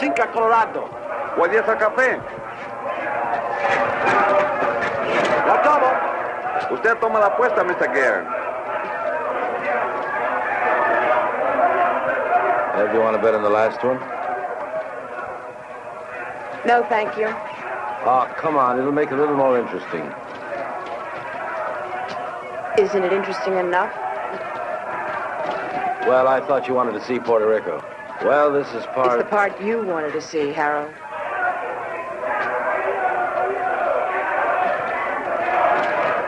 Pues 5 Colorado. O 10 café. La tomo. Usted toma la apuesta, Mr. Gare. Ed, you want to bet on the last one? No, thank you. Oh, come on. It'll make it a little more interesting. Isn't it interesting enough? Well, I thought you wanted to see Puerto Rico. Well, this is part. It's part... the part you wanted to see, Harold.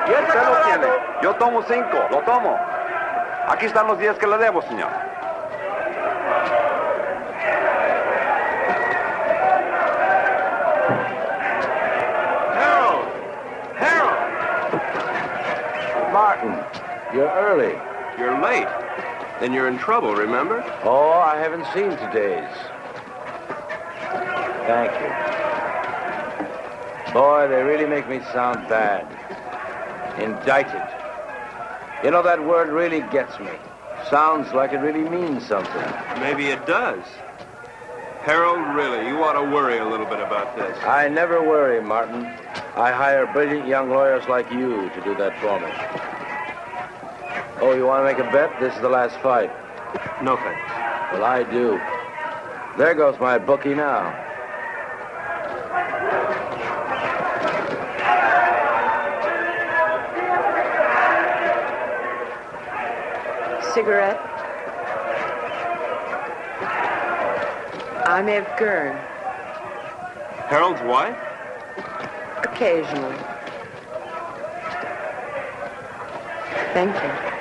Usted lo tiene. Yo tomo 5. Lo tomo. Aquí están los 10 que le debo, señor. Harold! Harold! Martin, you're early. Then you're in trouble, remember? Oh, I haven't seen today's. Thank you. Boy, they really make me sound bad. Indicted. You know, that word really gets me. Sounds like it really means something. Maybe it does. Harold, really, you ought to worry a little bit about this. I never worry, Martin. I hire brilliant young lawyers like you to do that for me. Oh, you want to make a bet? This is the last fight. No thanks. Well, I do. There goes my bookie now. Cigarette? I'm Ev Gurn. Harold's wife? Occasionally. Thank you.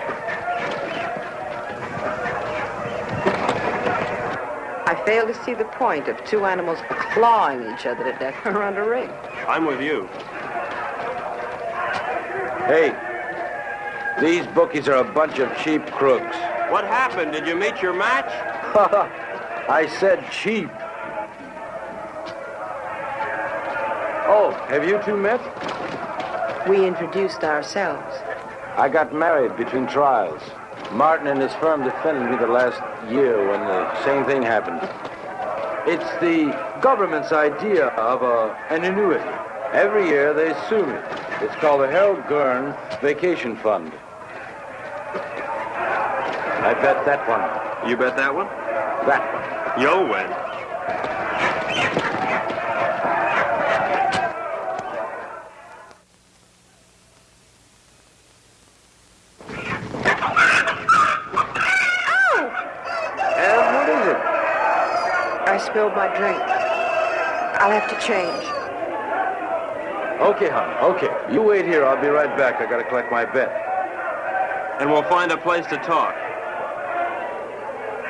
Fail to see the point of two animals clawing each other to death around a ring. I'm with you. Hey, these bookies are a bunch of cheap crooks. What happened? Did you meet your match? I said cheap. Oh, have you two met? We introduced ourselves. I got married between trials. Martin and his firm defended me the last year when the same thing happened. It's the government's idea of a, an annuity. Every year they sue me. It's called the Harold Gurn Vacation Fund. I bet that one. You bet that one? That one. You'll win. And what is it? I spilled my drink. I'll have to change. Okay, hon. Okay. You wait here. I'll be right back. I gotta collect my bet. And we'll find a place to talk.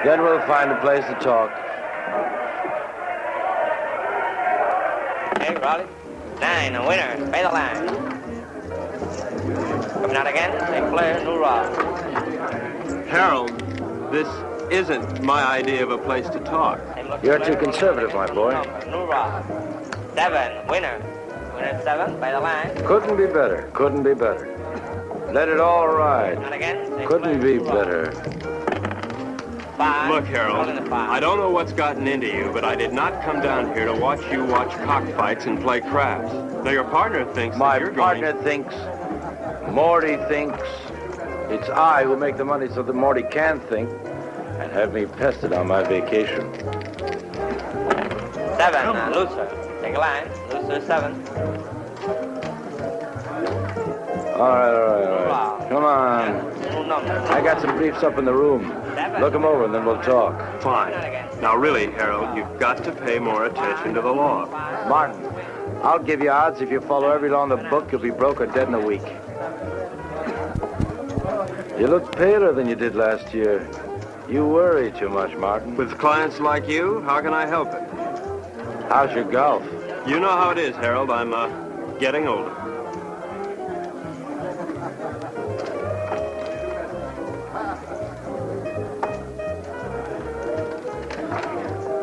Then we'll find a place to talk. Hey, Raleigh. Nine, a winner. Pay the line. Coming out again, St. Clair, New Rock. Harold, this isn't my idea of a place to talk. St. Look You're too conservative, my boy. Number, Nura. Seven, winner. Winner seven, by the line. Couldn't be better. Couldn't be better. Let it all ride. And again. Couldn't be better. Five. Look, Harold, holding the five. I don't know what's gotten into you, but I did not come down here to watch you watch cockfights and play craps. Now, your partner thinks My that you're partner going... thinks, Morty thinks, it's I who make the money so that Morty can think and have me pestered on my vacation. Seven, uh, loser. Take a line. Loser seven. All right, all right, all right. Come on. I got some briefs up in the room. Look them over and then we'll talk. Fine. Now, really, Harold, you've got to pay more attention to the law. Martin, I'll give you odds if you follow every law in the book, you'll be broke or dead in a week. You look paler than you did last year. You worry too much, Martin. With clients like you, how can I help it? How's your golf? You know how it is, Harold. I'm, uh, getting older.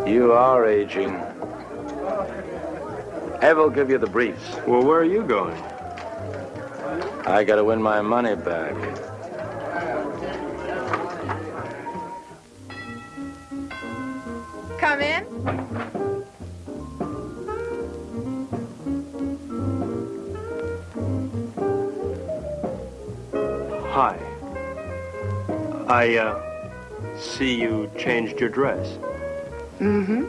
You are aging. Ev will give you the briefs. Well, where are you going? I gotta win my money back. Come in. I, uh, see you changed your dress. Mm-hmm.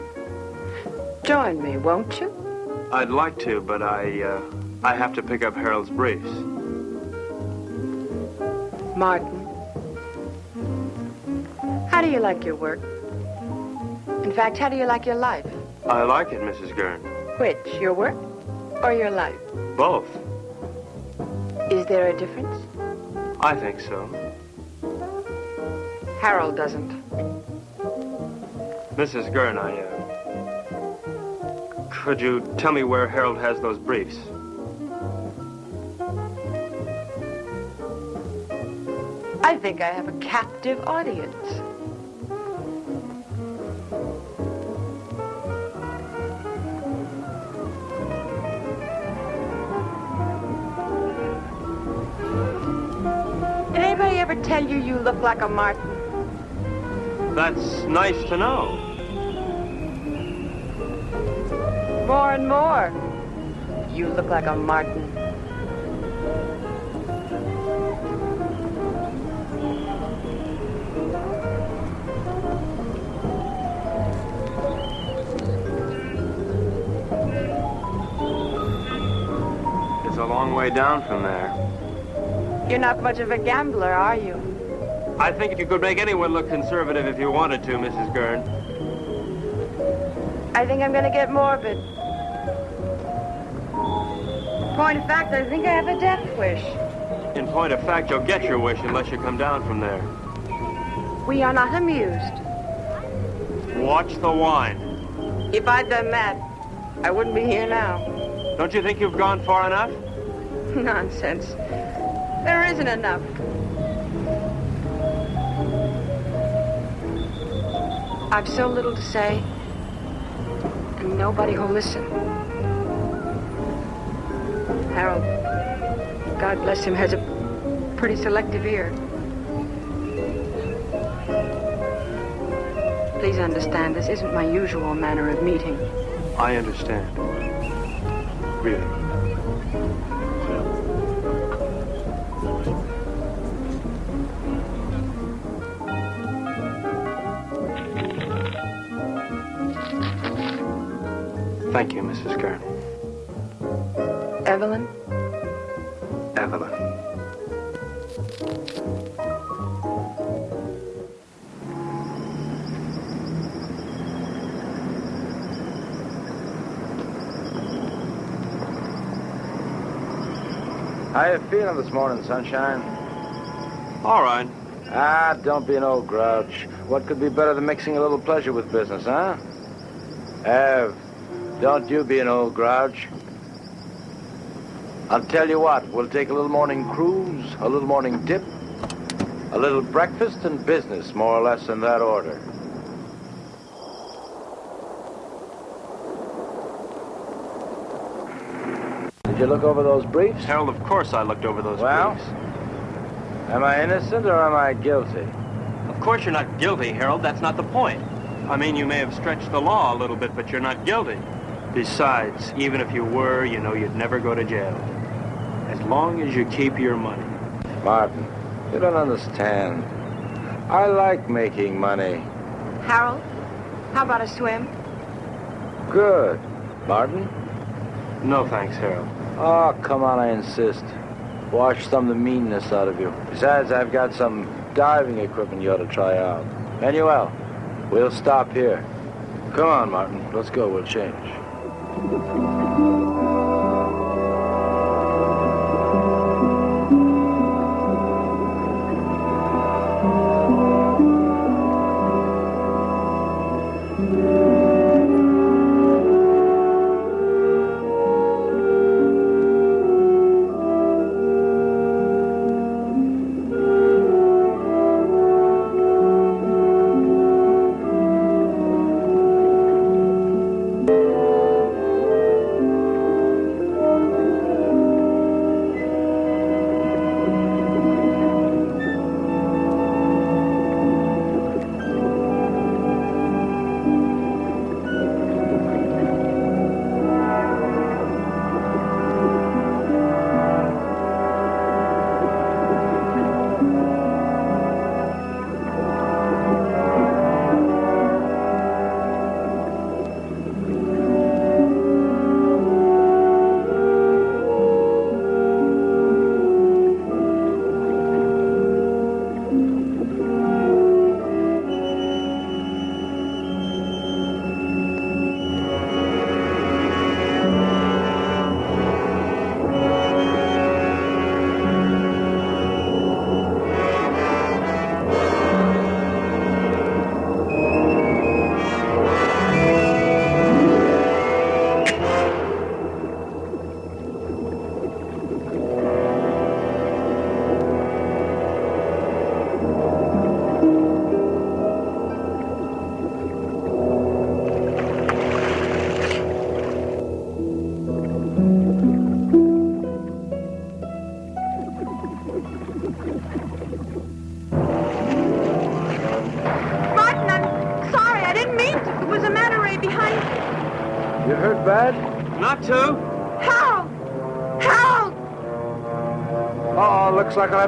Join me, won't you? I'd like to, but I, uh, I have to pick up Harold's briefs. Martin. How do you like your work? In fact, how do you like your life? I like it, Mrs. Gurn. Which, your work or your life? Both. Is there a difference? I think so. Harold doesn't. Mrs. Gurn, I, uh... Could you tell me where Harold has those briefs? I think I have a captive audience. Did anybody ever tell you you look like a Martin? That's nice to know. More and more. You look like a Martin. It's a long way down from there. You're not much of a gambler, are you? I think you could make anyone look conservative if you wanted to, Mrs. Gurn. I think I'm gonna get morbid. Point of fact, I think I have a death wish. In point of fact, you'll get your wish unless you come down from there. We are not amused. Watch the wine. If I'd done that, I wouldn't be here now. Don't you think you've gone far enough? Nonsense. There isn't enough. I've so little to say, and nobody who'll listen. Harold, God bless him, has a pretty selective ear. Please understand, this isn't my usual manner of meeting. I understand. Really. Thank you, Mrs. Gurn. Evelyn? Evelyn. How you feeling this morning, sunshine? All right. Ah, don't be an old grouch. What could be better than mixing a little pleasure with business, huh? Ev, don't you be an old grouch. I'll tell you what, we'll take a little morning cruise, a little morning dip, a little breakfast and business, more or less in that order. Did you look over those briefs? Harold, of course I looked over those well, briefs. Well, am I innocent or am I guilty? Of course you're not guilty, Harold. That's not the point. I mean, you may have stretched the law a little bit, but you're not guilty. Besides, even if you were, you know you'd never go to jail. As long as you keep your money. Martin, you don't understand. I like making money. Harold, how about a swim? Good. Martin? No thanks, Harold. Oh, come on, I insist. Wash some of the meanness out of you. Besides, I've got some diving equipment you ought to try out. Manuel, we'll stop here. Come on, Martin. Let's go. We'll change. Thank you.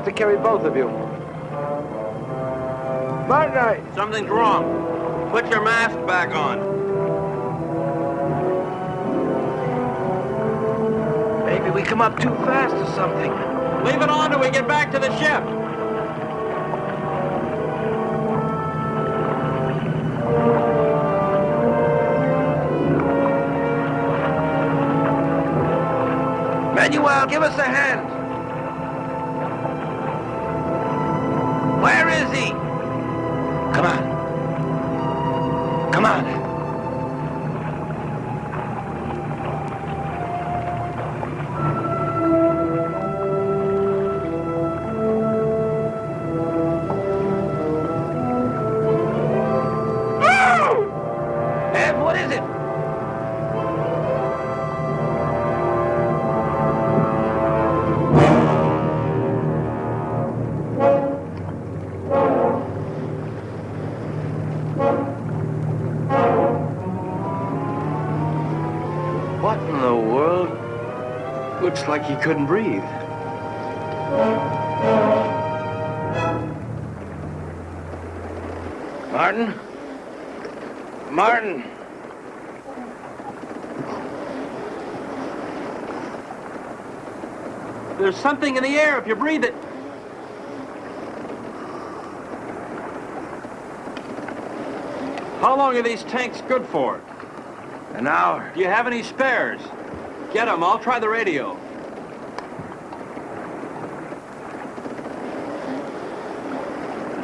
Have to carry both of you. Martin, Something's wrong. Put your mask back on. Maybe we come up too fast or something. Leave it on till we get back to the ship. Manuel, give us a hand. Looks like he couldn't breathe. Martin? Martin! There's something in the air if you breathe it. How long are these tanks good for? An hour. Do you have any spares? Get them. I'll try the radio.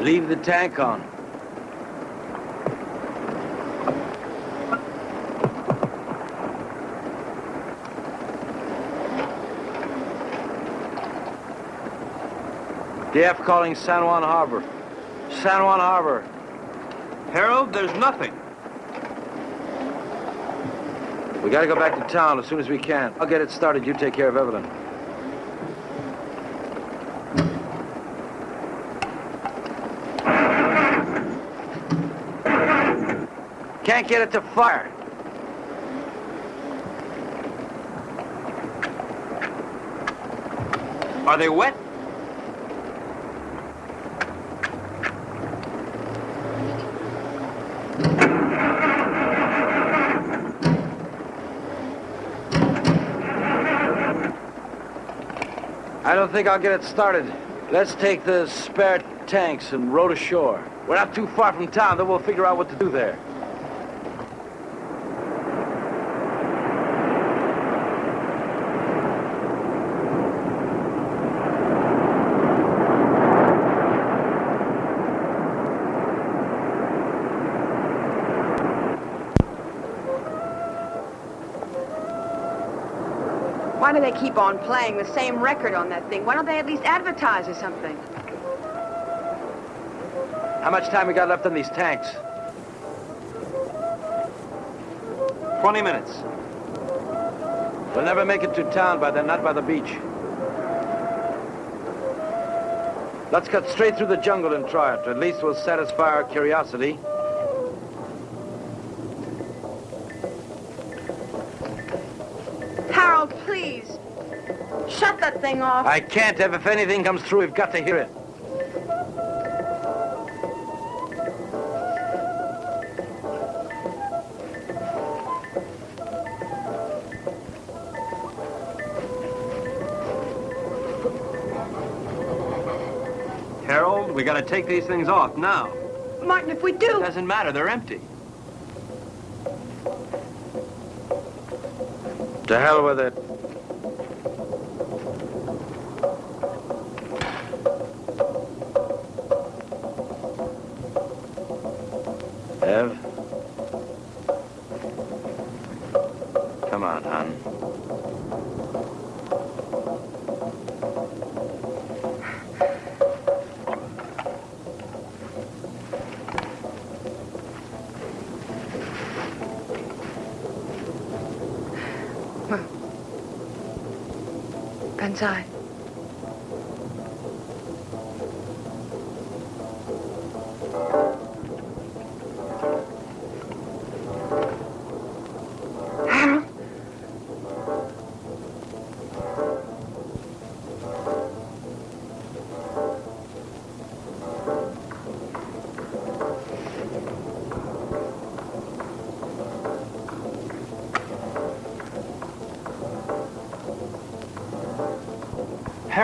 Leave the tank on. DF calling San Juan Harbor. San Juan Harbor. Harold, there's nothing. We gotta go back to town as soon as we can. I'll get it started. You take care of Evelyn. Can't get it to fire. Are they wet? I don't think I'll get it started. Let's take the spare tanks and row to shore. We're not too far from town, then we'll figure out what to do there. Why do they keep on playing the same record on that thing? Why don't they at least advertise or something? How much time we got left on these tanks? 20 minutes. We'll never make it to town by then, not by the beach. Let's cut straight through the jungle and try it. At least we'll satisfy our curiosity. Shut that thing off. I can't, Ev. If anything comes through, we've got to hear it. Harold, we gotta take these things off now. Martin, if we do... It Doesn't matter, they're empty. To hell with it.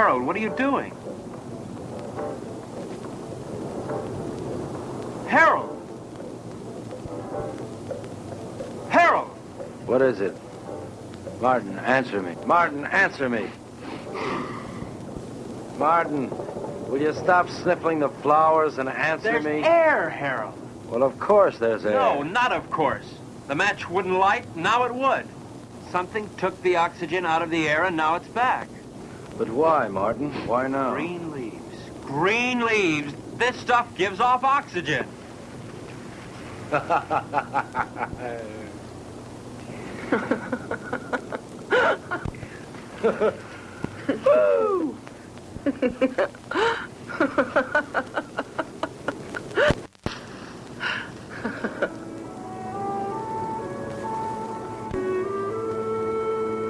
Harold, what are you doing? Harold! Harold! What is it? Martin, answer me. Martin, answer me. Martin, will you stop sniffling the flowers and answer There's me? There's air, Harold. Well, of course there's air. No, not of course. The match wouldn't light, now it would. Something took the oxygen out of the air and now it's back. But why, Martin? Why now? Green leaves. Green leaves. This stuff gives off oxygen.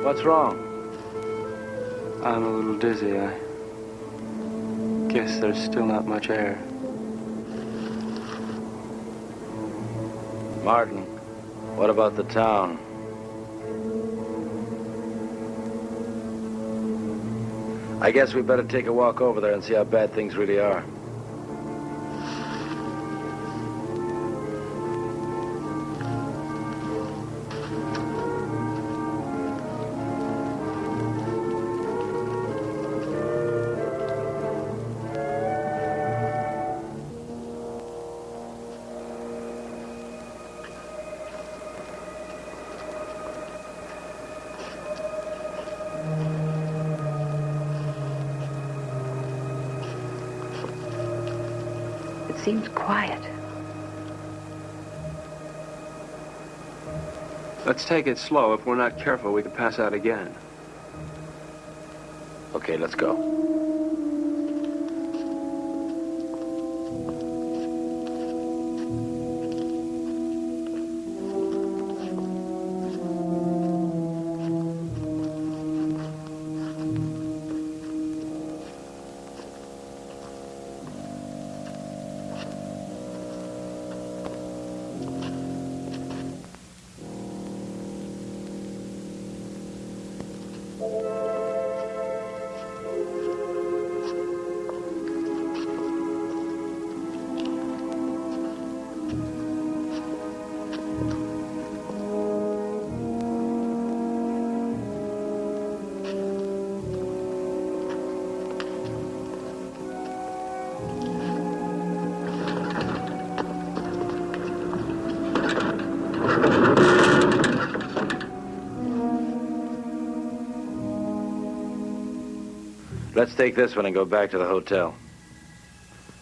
What's wrong? I'm a little dizzy. I guess there's still not much air. Martin, what about the town? I guess we better take a walk over there and see how bad things really are. Seems quiet. Let's take it slow. If we're not careful, we could pass out again. Okay, let's go. Let's take this one and go back to the hotel.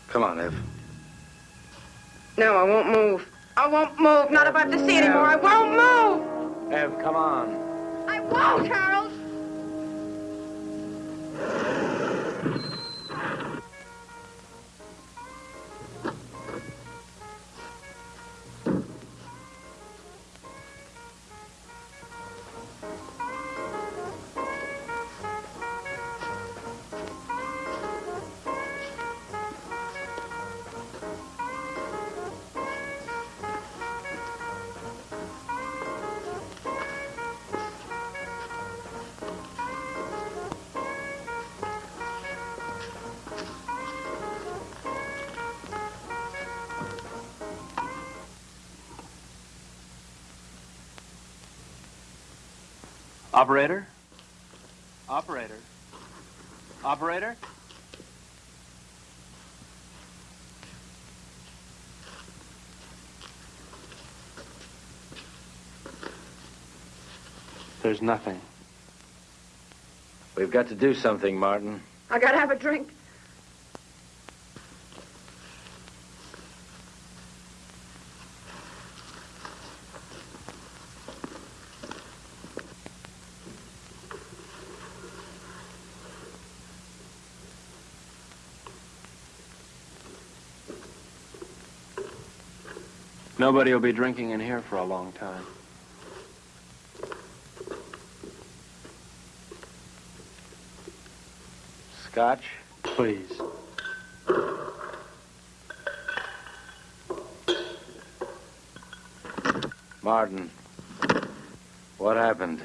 Come on, Ev. No, I won't move. I won't move. Not if I have to see anymore. I won't move. Ev, come on. I won't, Harold. Operator? Operator? Operator? There's nothing. We've got to do something, Martin. I gotta have a drink. Nobody will be drinking in here for a long time. Scotch? Please. Martin. What happened?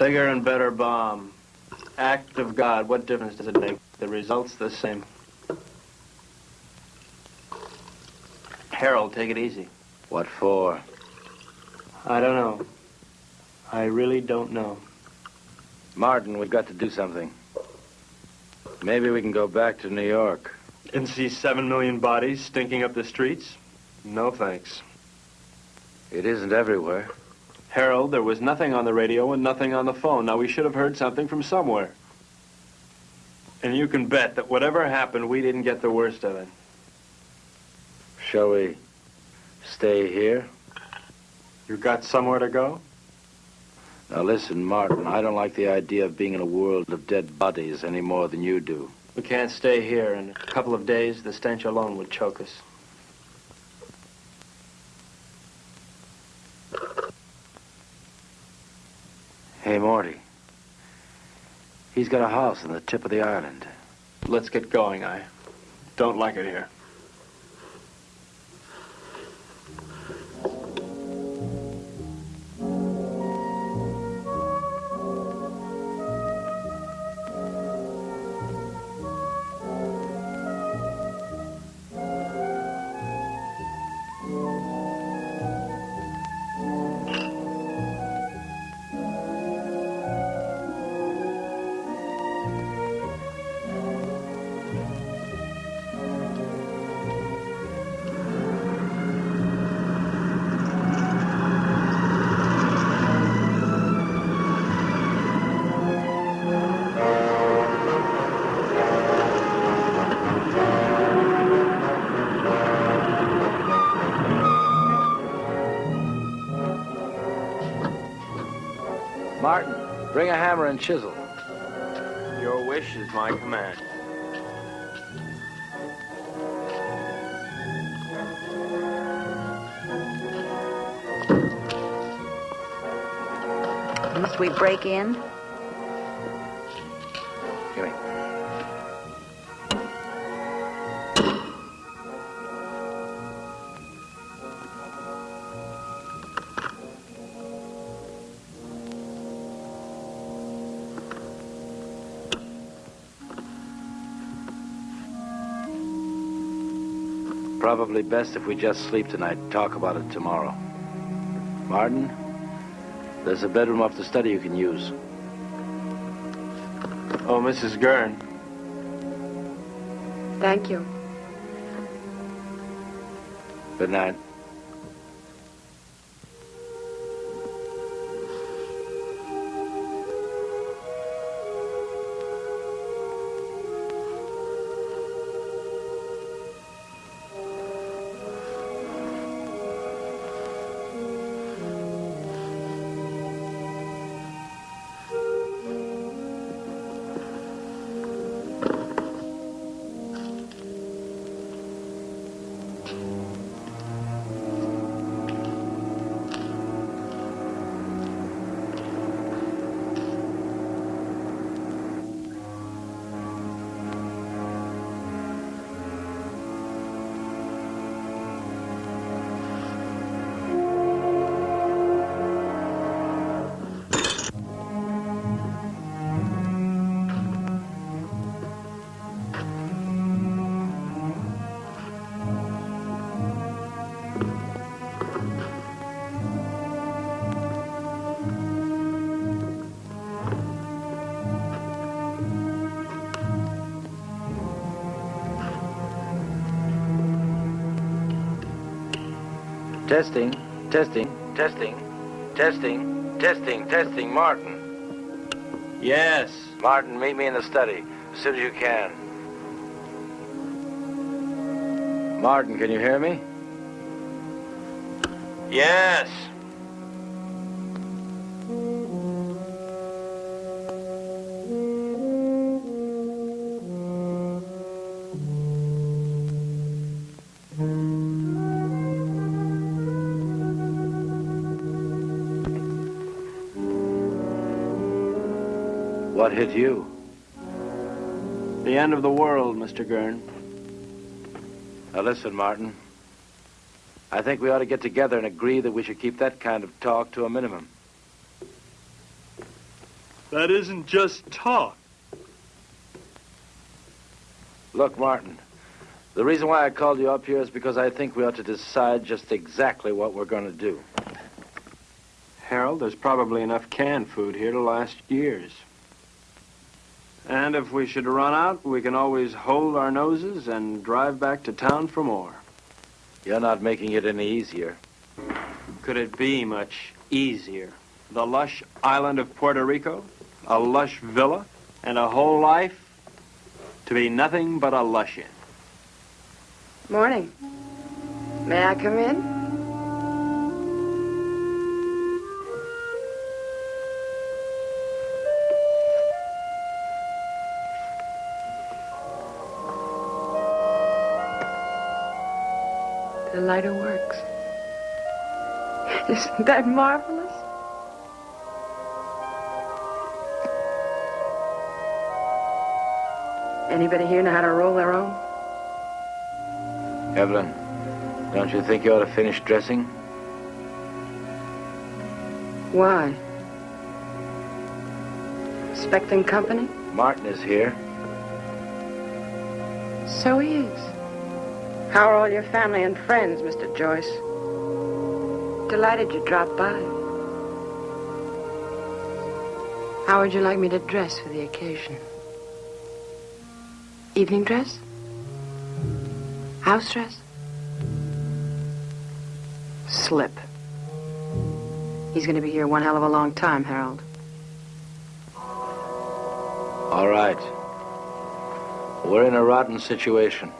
Bigger and better bomb. Act of God. What difference does it make? The result's the same. Harold, take it easy. What for? I don't know. I really don't know. Martin, we've got to do something. Maybe we can go back to New York. And see seven million bodies stinking up the streets? No thanks. It isn't everywhere. Harold, there was nothing on the radio and nothing on the phone. Now, we should have heard something from somewhere. And you can bet that whatever happened, we didn't get the worst of it. Shall we stay here? You got somewhere to go? Now listen, Martin, I don't like the idea of being in a world of dead bodies any more than you do. We can't stay here. In a couple of days, the stench alone would choke us. Hey, Morty. He's got a house on the tip of the island. Let's get going. I don't like it here. Hammer and chisel. Your wish is my command. Must we break in? Probably best if we just sleep tonight talk about it tomorrow. Martin, there's a bedroom off the study you can use. Oh, Mrs. Gurn. Thank you. Good night. Testing, testing, testing, testing, testing, testing. Martin. Yes. Martin, meet me in the study as soon as you can. Martin, can you hear me? Yes. Hit you? The end of the world, Mr. Gurn. Now listen, Martin. I think we ought to get together and agree that we should keep that kind of talk to a minimum. That isn't just talk. Look, Martin, the reason why I called you up here is because I think we ought to decide just exactly what we're going to do. Harold, there's probably enough canned food here to last years. And if we should run out, we can always hold our noses and drive back to town for more. You're not making it any easier. Could it be much easier? The lush island of Puerto Rico, a lush villa, and a whole life to be nothing but a lush in. Morning. May I come in? Lighter works. Isn't that marvelous? Anybody here know how to roll their own? Evelyn, don't you think you ought to finish dressing? Why? Expecting company? Martin is here. So he is. How are all your family and friends, Mr. Joyce? Delighted you dropped by. How would you like me to dress for the occasion? Evening dress? House dress? Slip. He's going to be here one hell of a long time, Harold. All right. We're in a rotten situation.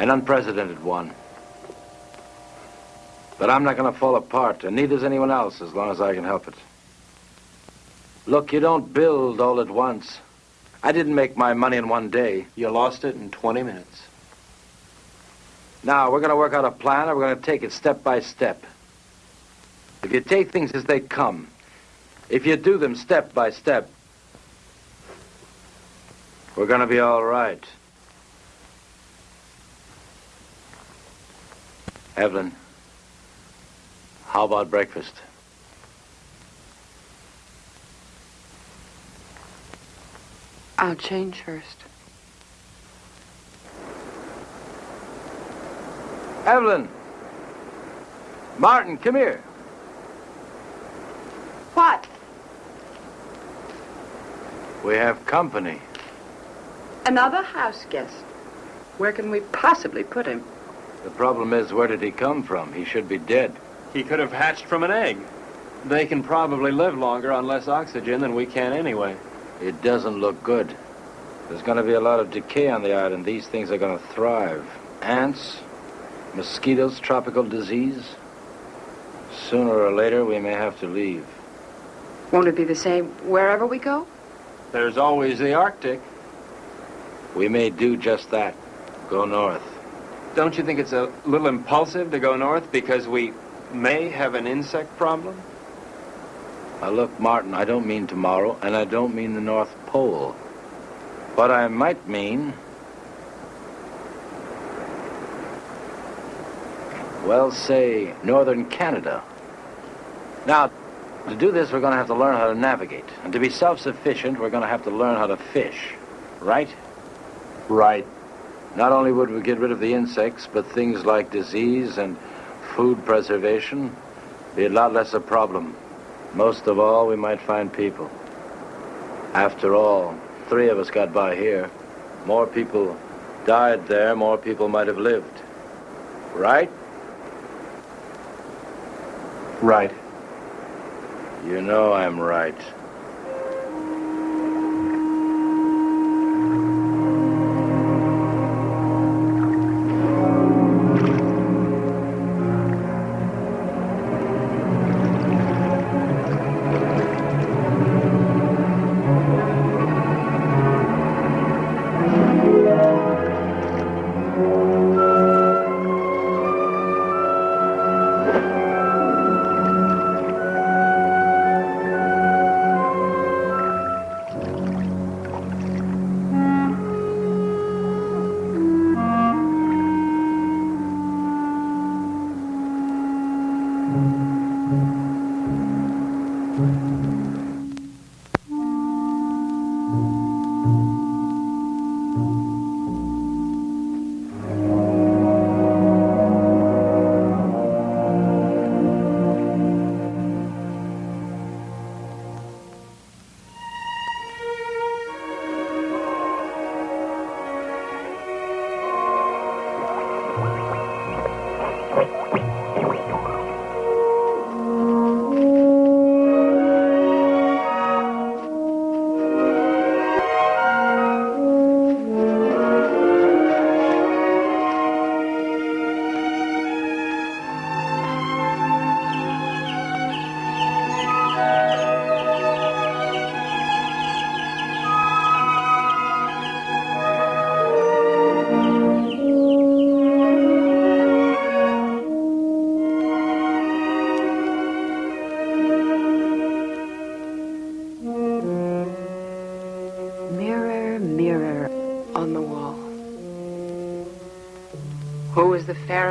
An unprecedented one. But I'm not going to fall apart, and neither's anyone else as long as I can help it. Look, you don't build all at once. I didn't make my money in one day. You lost it in 20 minutes. Now, we're going to work out a plan, and we're going to take it step by step. If you take things as they come, if you do them step by step, we're going to be all right. Evelyn, how about breakfast? I'll change first. Evelyn! Martin, come here. What? We have company. Another house guest. Where can we possibly put him? The problem is, where did he come from? He should be dead. He could have hatched from an egg. They can probably live longer on less oxygen than we can anyway. It doesn't look good. There's going to be a lot of decay on the island. These things are going to thrive. Ants, mosquitoes, tropical disease. Sooner or later, we may have to leave. Won't it be the same wherever we go? There's always the Arctic. We may do just that. Go north. Don't you think it's a little impulsive to go north because we may have an insect problem? Now, look, Martin, I don't mean tomorrow, and I don't mean the North Pole. What I might mean. Well, say, northern Canada. Now, to do this, we're going to have to learn how to navigate. And to be self sufficient, we're going to have to learn how to fish. Right? Right. Not only would we get rid of the insects, but things like disease and food preservation be a lot less a problem. Most of all, we might find people. After all, three of us got by here. More people died there, more people might have lived. Right? Right. You know I'm right.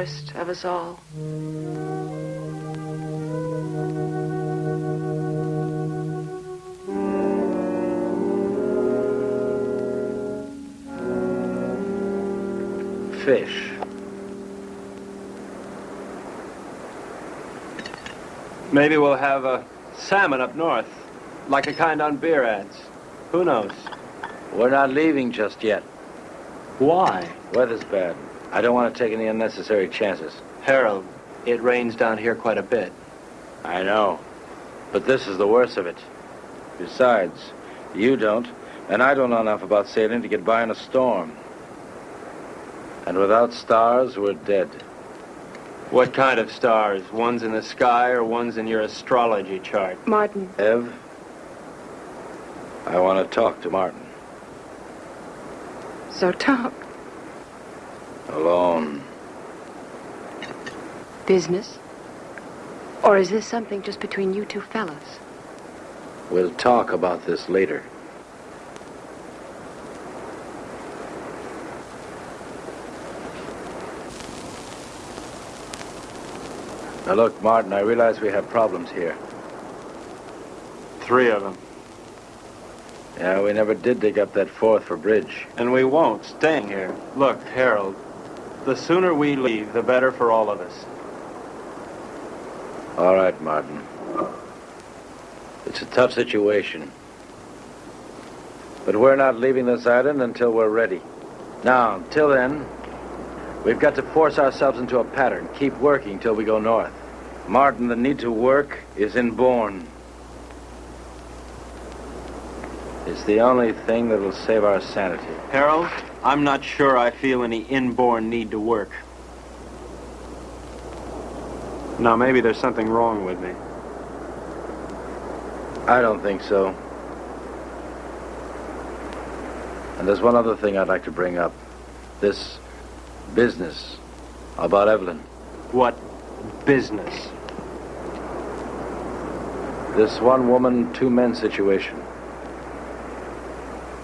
Fairest of us all? Fish. Maybe we'll have a salmon up north, like the kind on beer ads. Who knows? We're not leaving just yet. Why? Weather's bad. I don't want to take any unnecessary chances. Harold, it rains down here quite a bit. I know. But this is the worst of it. Besides, you don't, and I don't know enough about sailing to get by in a storm. And without stars, we're dead. What kind of stars? Ones in the sky or ones in your astrology chart? Martin, Ev, I want to talk to Martin. So talk. Alone. Business? Or is this something just between you two fellas? We'll talk about this later. Now look, Martin, I realize we have problems here. Three of them. Yeah, we never did dig up that fourth for bridge. And we won't, staying here. Look, Harold, the sooner we leave, the better for all of us. All right, Martin. It's a tough situation. But we're not leaving this island until we're ready. Now, until then, we've got to force ourselves into a pattern. Keep working till we go north. Martin, the need to work is inborn. It's the only thing that'll save our sanity. Harold, I'm not sure I feel any inborn need to work. Now, maybe there's something wrong with me. I don't think so. And there's one other thing I'd like to bring up. This business about Evelyn. What business? This one woman, two men situation.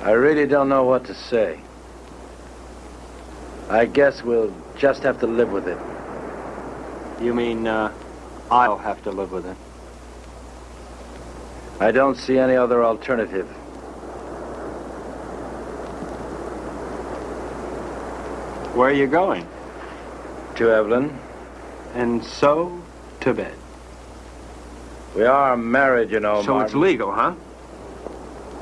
I really don't know what to say. I guess we'll just have to live with it. You mean, uh, I'll have to live with it? I don't see any other alternative. Where are you going? To Evelyn, And so, to bed. we are married, you know, so Martin. it's legal, huh?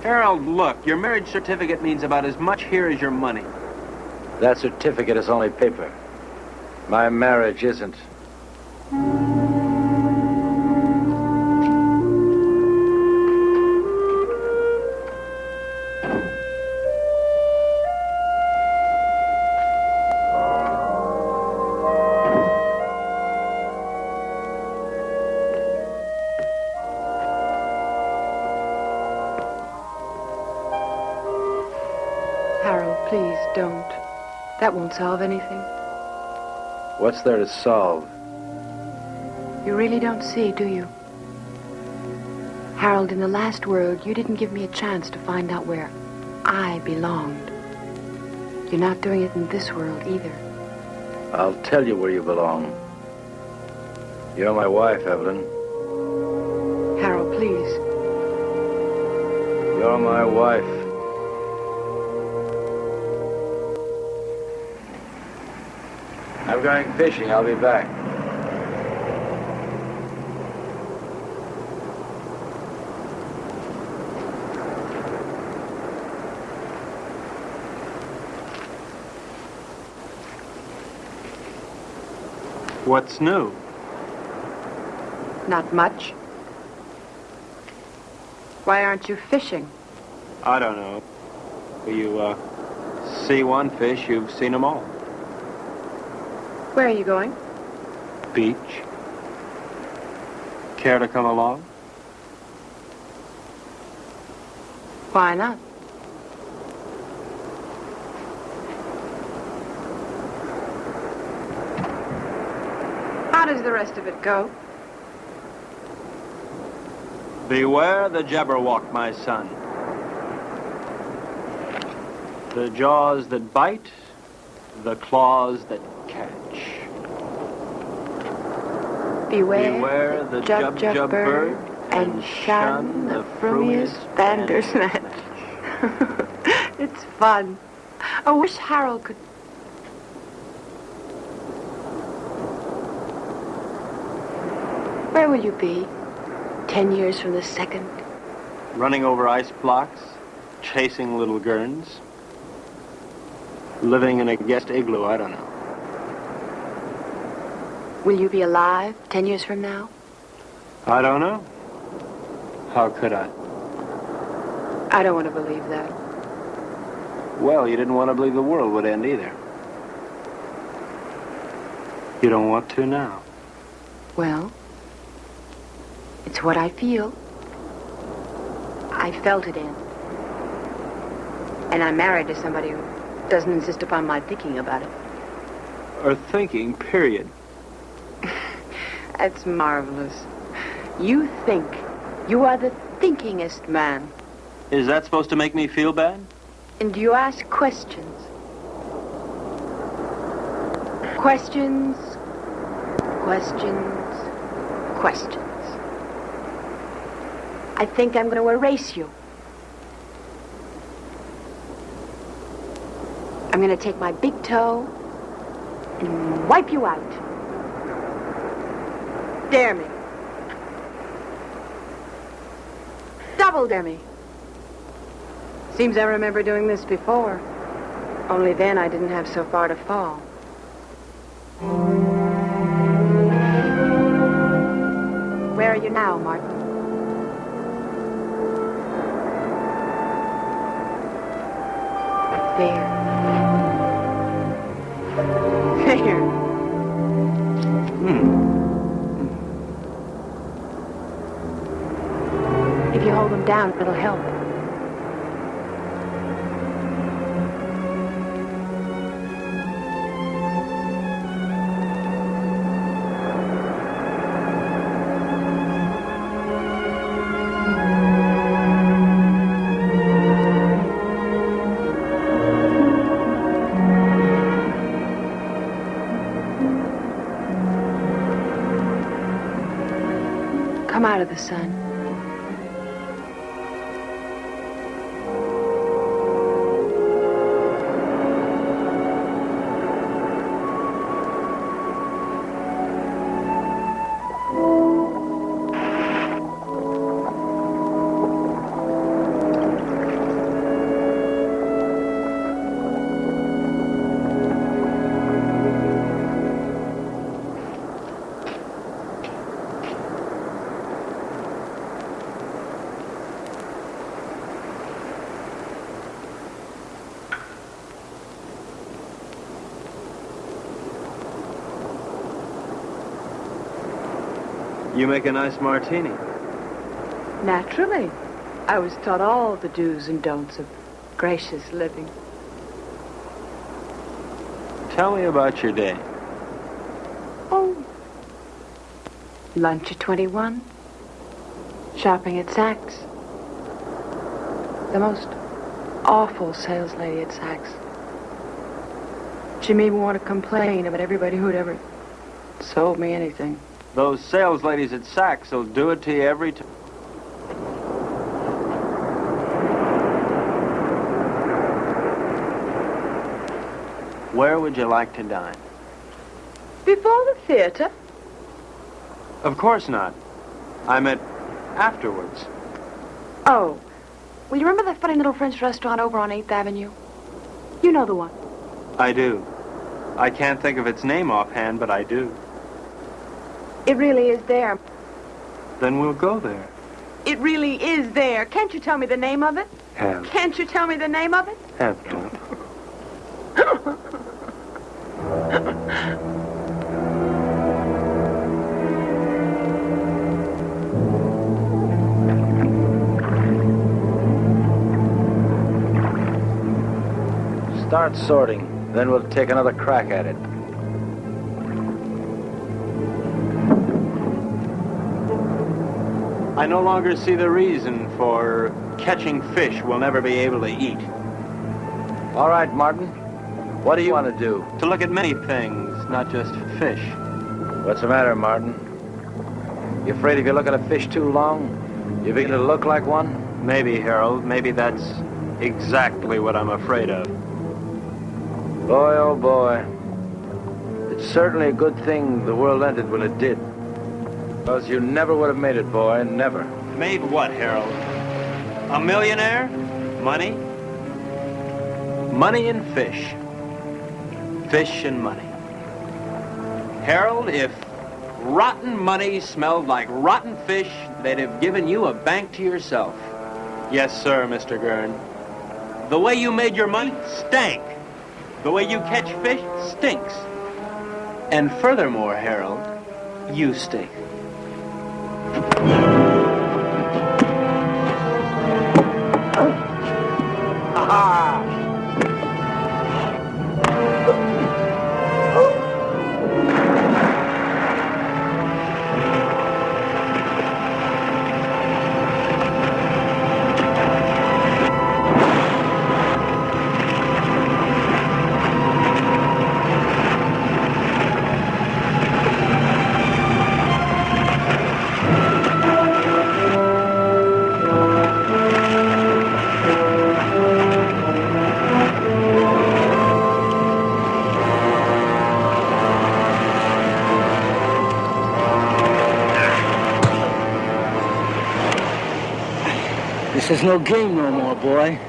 Harold, look, your marriage certificate means about as much here as your money. That certificate is only paper. My marriage isn't. Solve anything. What's there to solve? You really don't see, do you? Harold, in the last world, you didn't give me a chance to find out where I belonged. You're not doing it in this world either. I'll tell you where you belong. You're my wife, Evelyn. Harold, please. You're my wife. I'm going fishing. I'll be back. What's new? Not much. Why aren't you fishing? I don't know. You, uh, see one fish, you've seen them all. Where are you going? Beach. Care to come along? Why not? How does the rest of it go? Beware the Jabberwock, my son. The jaws that bite, the claws that catch. Beware, Beware the jub jub bird, and shun the frumious bandersnatch. it's fun. I wish Harold could. Where will you be? Ten years from the second? Running over ice blocks, chasing little Gerns, living in a guest igloo, I don't know. Will you be alive ten years from now? I don't know. How could I? I don't want to believe that. Well, you didn't want to believe the world would end either. You don't want to now. Well, it's what I feel. I felt it in. And I'm married to somebody who doesn't insist upon my thinking about it. Or thinking, period. That's marvelous. You think. You are the thinkingest man. Is that supposed to make me feel bad? And you ask questions. Questions, questions, questions. I think I'm going to erase you. I'm going to take my big toe and wipe you out. Dare me. Double dare me. Seems I remember doing this before. Only then I didn't have so far to fall. Where are you now, Martin? Down, it'll help. You make a nice martini. Naturally. I was taught all the do's and don'ts of gracious living. Tell me about your day. Oh. Lunch at 21. Shopping at Saks. The most awful sales lady at Saks. She made me want to complain about everybody who'd ever sold me anything. Those sales ladies at Saks will do it to you every time. Where would you like to dine? Before the theater? Of course not. I meant afterwards. Oh. Well, you remember that funny little French restaurant over on 8th Avenue? You know the one. I do. I can't think of its name offhand, but I do. It really is there. Then we'll go there. It really is there. Can't you tell me the name of it? Have. Can't you tell me the name of it? Have to. Start sorting, then we'll take another crack at it. I no longer see the reason for catching fish we'll never be able to eat. All right, Martin. What do you want to do? To look at many things, not just fish. What's the matter, Martin? You afraid if you look at a fish too long, you begin to look like one? Maybe, Harold. Maybe that's exactly what I'm afraid of. Boy, oh boy. It's certainly a good thing the world ended when it did. Because you never would have made it, boy. Never. Made what, Harold? A millionaire? Money? Money and fish. Fish and money. Harold, if rotten money smelled like rotten fish, they'd have given you a bank to yourself. Yes, sir, Mr. Gern. The way you made your money stank. The way you catch fish stinks. And furthermore, Harold, you stink. Ah, no game no more, boy.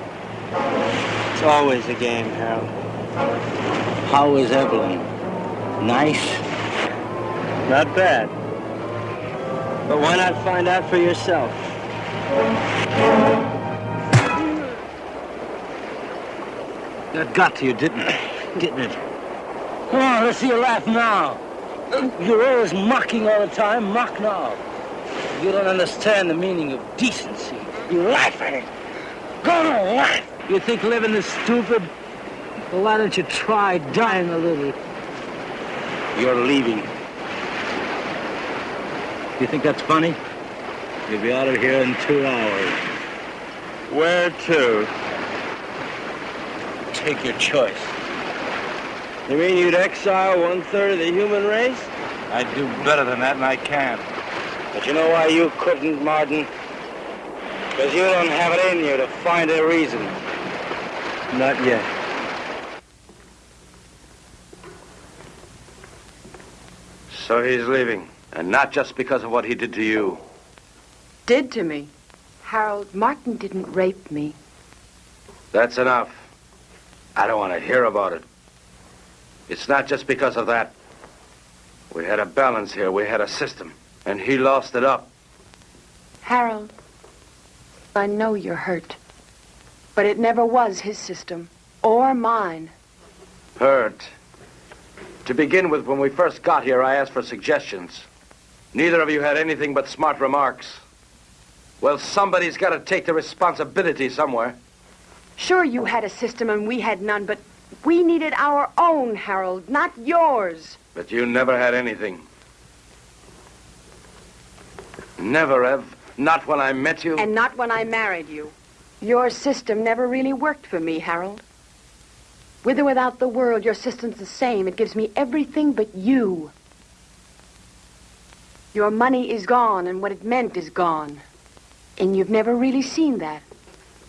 It's always a game, Harold. How is Evelyn? Nice? Not bad. But why not find out for yourself? That got to you, didn't it? Didn't it? Come on, let's see you laugh now. You're always mocking all the time. Mock now. You don't understand the meaning of decency. You laugh at it. Go on, laugh. You think living is stupid? Well, why don't you try dying a little? You're leaving. You think that's funny? You'll be out of here in two hours. Where to? Take your choice. You mean you'd exile one-third of the human race? I'd do better than that, and I can't. But you know why you couldn't, Martin? Because you don't have it in you to find a reason. Not yet. So he's leaving. And not just because of what he did to you. Did to me. Harold, Martin didn't rape me. That's enough. I don't want to hear about it. It's not just because of that. We had a balance here. We had a system. And he lost it up. Harold, I know you're hurt. But it never was his system. Or mine. Hurt. To begin with, when we first got here, I asked for suggestions. Neither of you had anything but smart remarks. Well, somebody's got to take the responsibility somewhere. Sure, you had a system and we had none, but we needed our own, Harold, not yours. But you never had anything. Never, Ev. Not when I met you. And not when I married you. Your system never really worked for me, Harold. With or without the world, your system's the same. It gives me everything but you. Your money is gone, and what it meant is gone. And you've never really seen that.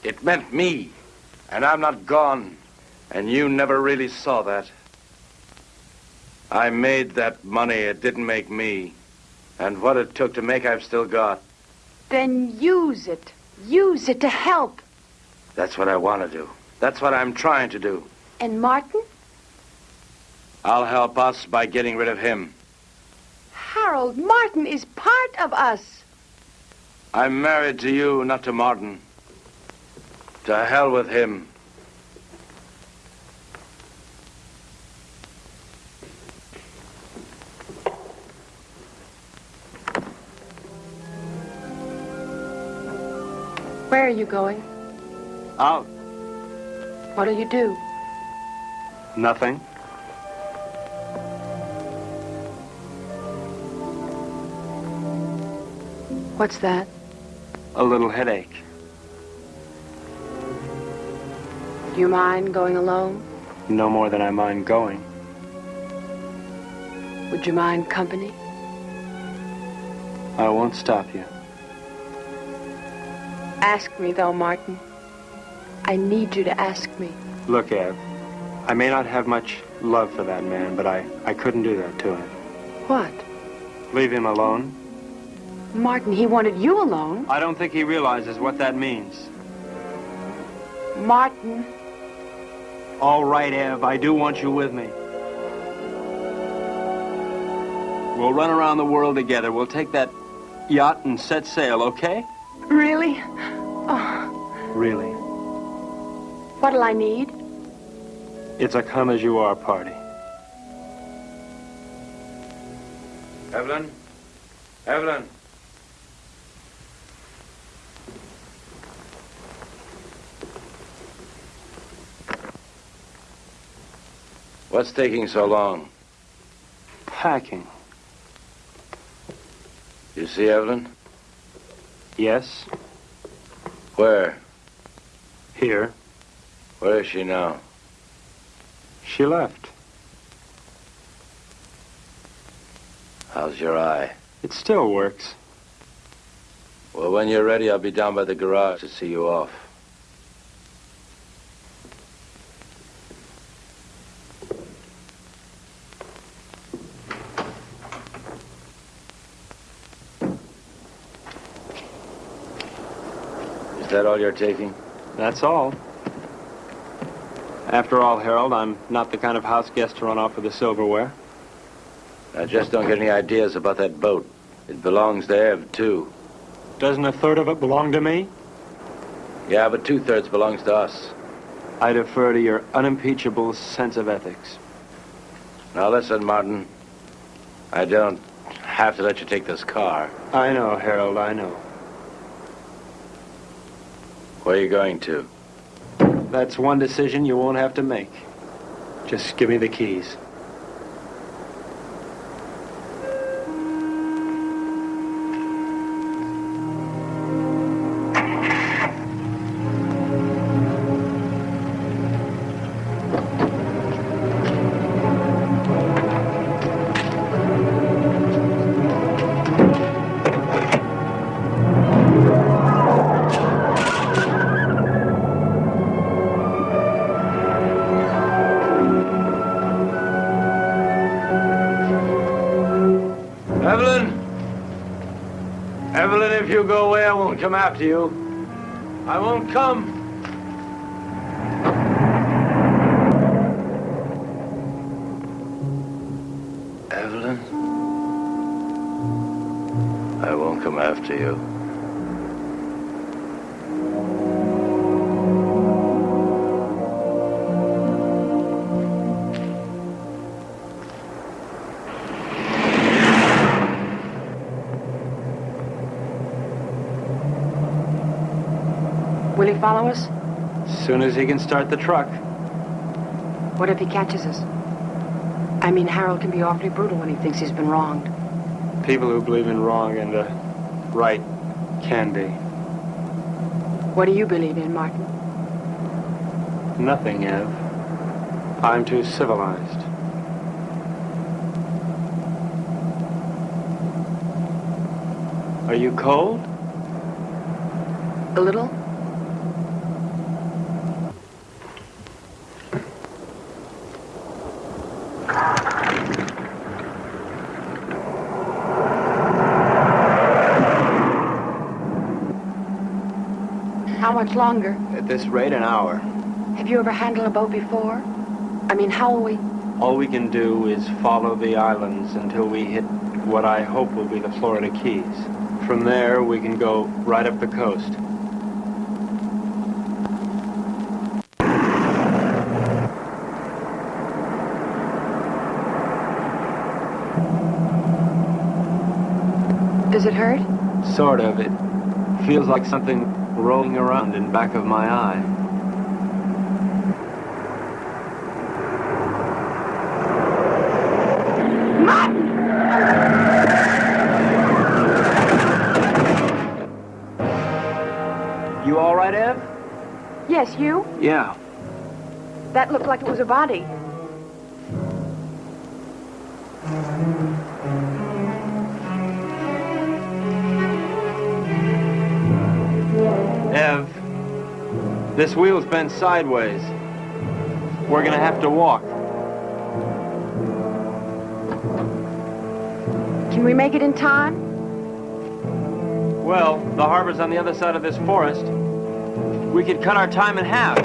It meant me. And I'm not gone. And you never really saw that. I made that money. It didn't make me. And what it took to make, I've still got. Then use it. Use it to help. That's what I want to do. That's what I'm trying to do. And Martin? I'll help us by getting rid of him. Harold, Martin is part of us. I'm married to you, not to Martin. To hell with him. Where are you going? Out. What'll you do? Nothing. What's that? A little headache. Do you mind going alone? No more than I mind going. Would you mind company? I won't stop you. Ask me, though, Martin. I need you to ask me. Look, Ev, I may not have much love for that man, but I, I couldn't do that to him. What? Leave him alone? Martin, he wanted you alone. I don't think he realizes what that means. Martin. All right, Ev, I do want you with me. We'll run around the world together. We'll take that yacht and set sail, okay? Really? Oh, Really. what'll I need? It's a come as you are party. Evelyn? Evelyn? What's taking so long? Packing. You see Evelyn? Yes. Where? Here. Where is she now? She left. How's your eye? It still works. Well, when you're ready, I'll be down by the garage to see you off. All you're taking? That's all. After all, Harold, I'm not the kind of house guest to run off with the silverware. I just don't get any ideas about that boat. It belongs to Ev, too. Doesn't a third of it belong to me? Yeah, but two-thirds belongs to us. I defer to your unimpeachable sense of ethics. Now listen, Martin. I don't have to let you take this car. I know, Harold, I know. Where are you going to? That's one decision you won't have to make. Just give me the keys. Evelyn, if you go away, I won't come after you. I won't come. Evelyn? I won't come after you. Follow us? As soon as he can start the truck. What if he catches us? I mean, Harold can be awfully brutal when he thinks he's been wronged. People who believe in wrong and uh, right can be. What do you believe in, Martin? Nothing, Ev. I'm too civilized. Are you cold? A little? How much longer? At this rate, an hour. Have you ever handled a boat before? I mean, how will we? All we can do is follow the islands until we hit what I hope will be the Florida Keys. From there, we can go right up the coast. Does it hurt? Sort of. It feels like something rolling around in back of my eye. You all right, Ev? Yes, you? Yeah. That looked like it was a body. Ev, this wheel's bent sideways. We're gonna have to walk. Can we make it in time? Well, the harbor's on the other side of this forest. We could cut our time in half.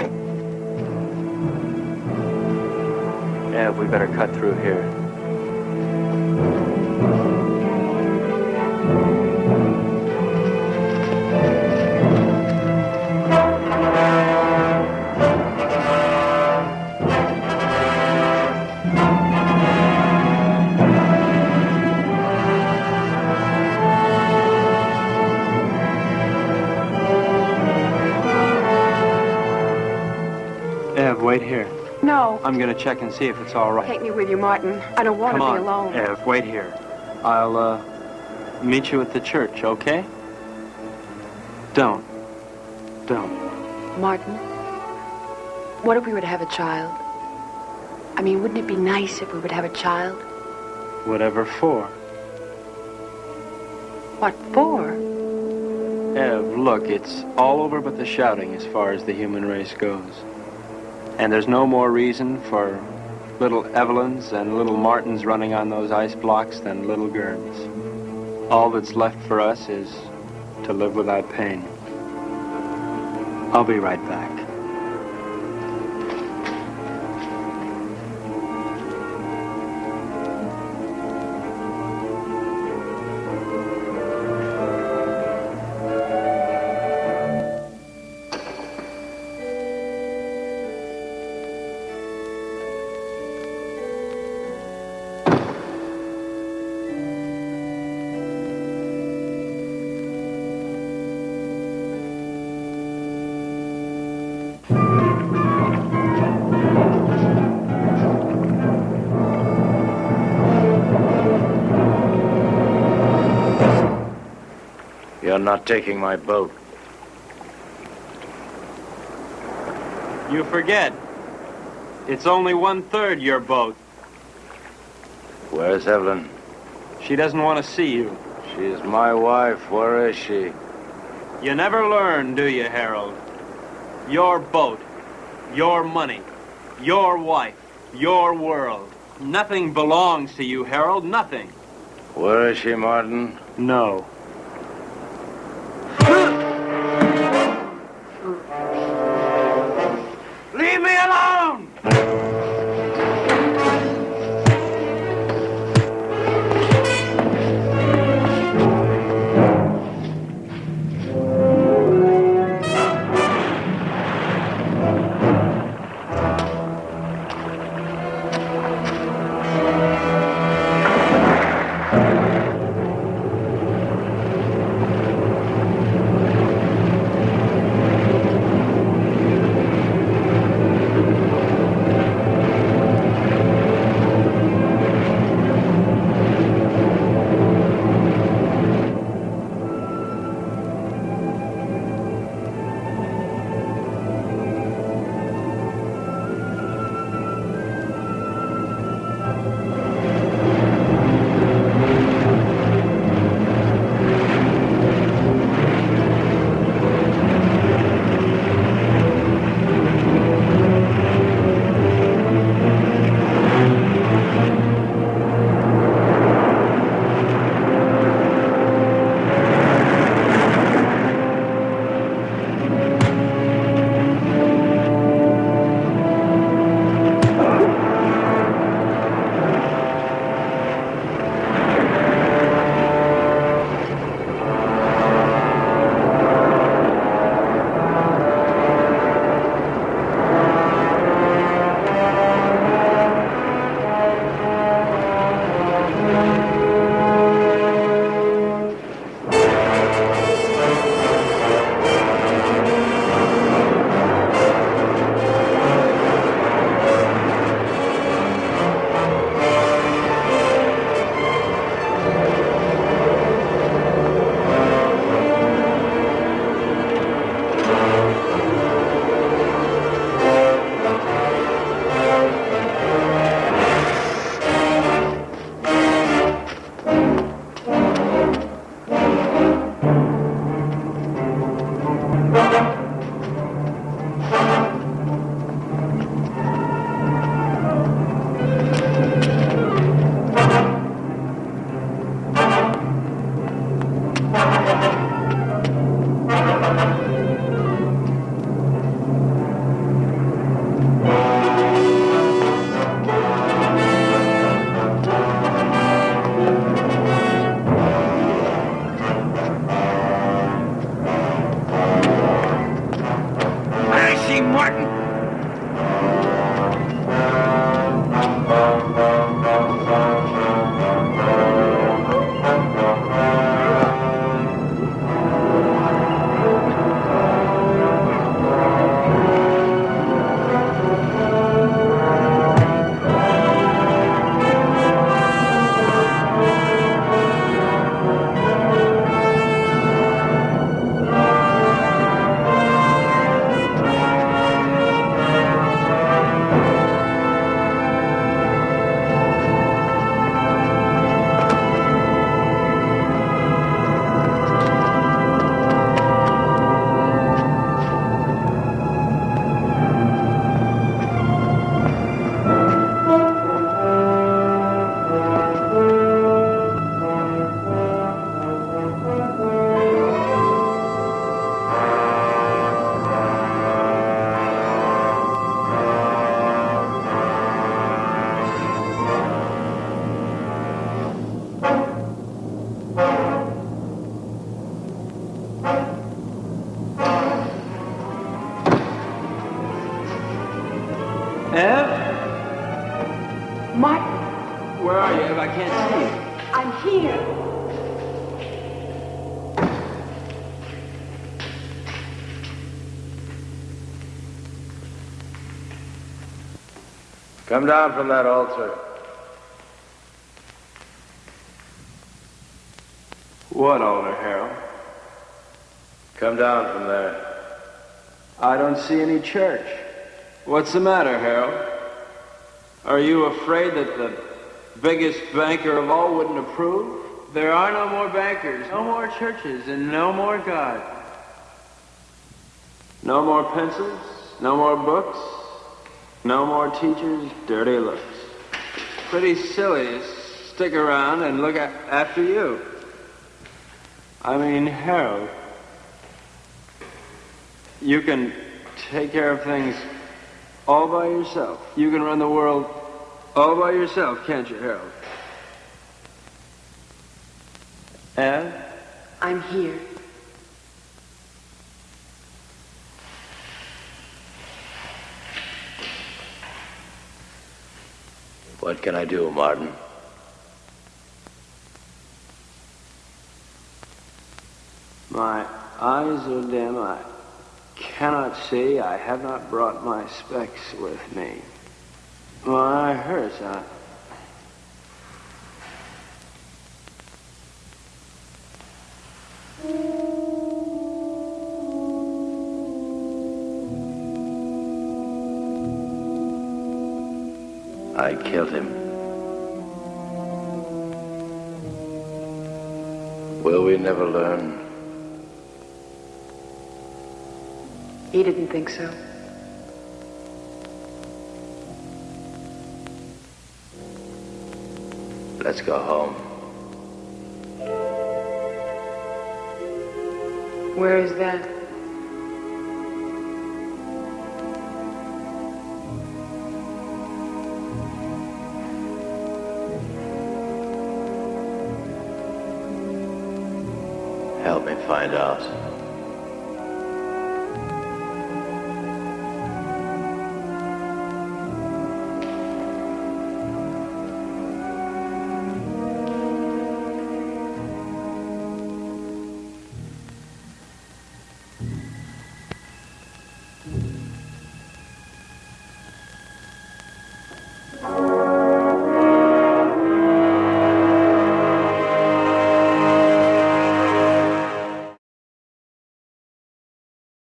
Ev, we better cut through here. I'm gonna check and see if it's all right. Take me with you, Martin. I don't want Come to on, be alone. Ev, wait here. I'll, uh, meet you at the church, okay? Don't. Don't. Martin, what if we were to have a child? I mean, wouldn't it be nice if we would have a child? Whatever for. What for? Ev, look, it's all over but the shouting as far as the human race goes. And there's no more reason for little Evelyns and little Martins running on those ice blocks than little Gerns. All that's left for us is to live without pain. I'll be right back. You're not taking my boat. You forget. It's only one third your boat. Where's Evelyn? She doesn't want to see you. She's my wife. Where is she? You never learn, do you, Harold? Your boat, your money, your wife, your world. Nothing belongs to you, Harold, nothing. Where is she, Martin? No. Come down from that altar. What altar, Harold? Come down from there. I don't see any church. What's the matter, Harold? Are you afraid that the biggest banker of all wouldn't approve? There are no more bankers, no more churches, and no more God. No more pencils, no more books, no more teachers, dirty looks. Pretty silly to stick around and look after you. I mean, Harold, you can take care of things all by yourself. You can run the world all by yourself, can't you, Harold? Ev? I'm here. What can I do, Martin? My eyes are dim. I cannot see. I have not brought my specs with me. My eye hurts. I... I killed him. Will we never learn? He didn't think so. Let's go home. Where is that? Find out.